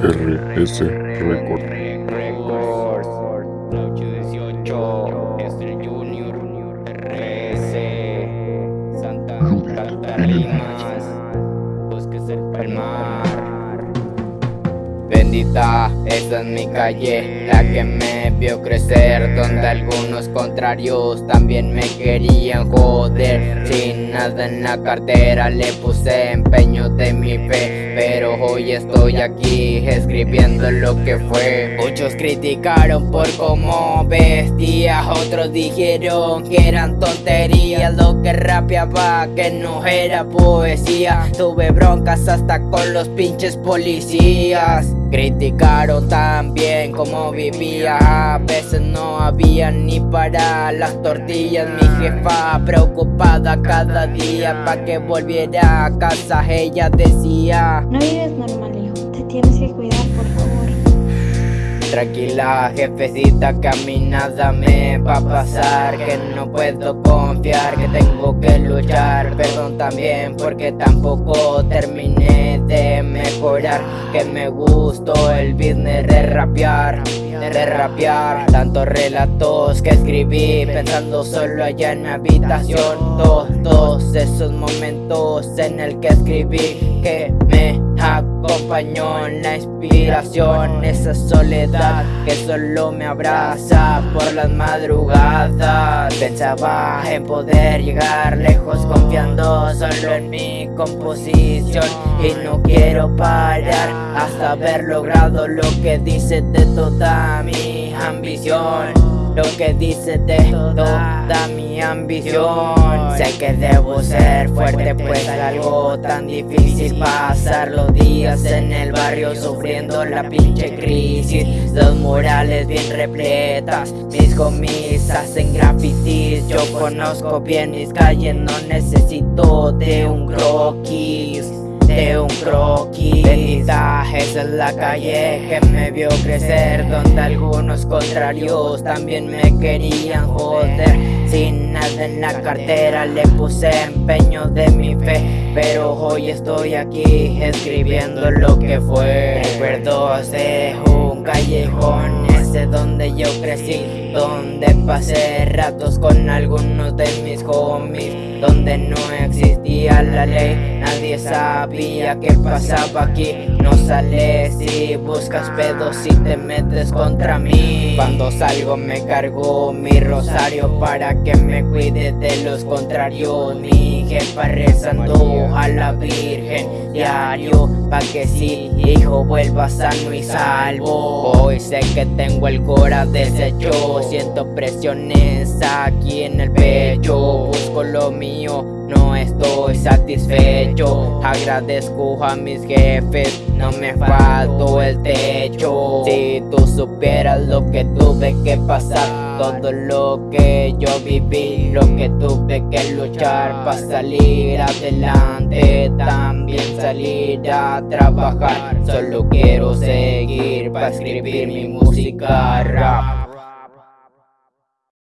RS Record. Laucho 18, Esther Junior, RS, Santa Catarinas, Bosques del Palmar. Bendita, esa es mi calle, la que me vio crecer Donde algunos contrarios también me querían joder Sin nada en la cartera le puse empeño de mi fe Pero hoy estoy aquí escribiendo lo que fue. Muchos criticaron por cómo vestía Otros dijeron que eran tonterías. Lo que rapeaba que no era poesía. Tuve broncas hasta con los pinches policías. Criticaron también cómo vivía. A veces no había ni para las tortillas. Mi jefa preocupada cada día Pa' que volviera a casa Ella decía No normal, hijo. Te tienes que cuidar, por favor. Tranquila jefecita que a mí me va a pasar Que no puedo confiar, que tengo que luchar Perdón también porque tampoco terminé de mejorar Que me gustó el business de rapear de rapear Tantos relatos que escribí Pensando solo allá en mi habitación Todos, todos esos momentos en el que escribí Que me la inspiración Esa soledad que solo me abraza por las madrugadas. Pensaba en poder llegar lejos confiando solo en mi composición. Y no quiero parar hasta haber logrado lo que dice de toda mi ambición. Lo que dice de toda mi ambición. Sé que debo ser fuerte algo tan difícil Pasar los días en el barrio sufriendo la pinche crisis. Los murales bien repletas, mis homies hacen grafitis. Yo conozco bien mis calles, no necesito de un croquis de un croquis. Bendita, esa es la calle que me vio crecer Donde algunos contrarios también me querían joder. Sin en la cartera le puse empeño de mi fe Pero hoy estoy aquí escribiendo lo que fue. Recuerdos de un callejón ese donde yo crecí Donde pasé ratos con algunos de mis homies Donde no existía la ley Nadie sabía qué pasaba aquí. No sales si buscas pedos y te metes contra mí. Cuando salgo me cargo mi rosario Para que me cuide de los contrarios. Mi jefa rezando a la virgen diario Pa' que si hijo vuelva sano y salvo. Hoy sé que tengo el cora deshecho Siento presiones aquí en el pecho Busco lo mío, no estoy satisfecho Agradezco a mis jefes, no me faltó el techo Si tú supieras lo que tuve que pasar todo lo que yo viví, lo que tuve que luchar para salir adelante, también salir a trabajar. Solo quiero seguir para escribir mi música rap.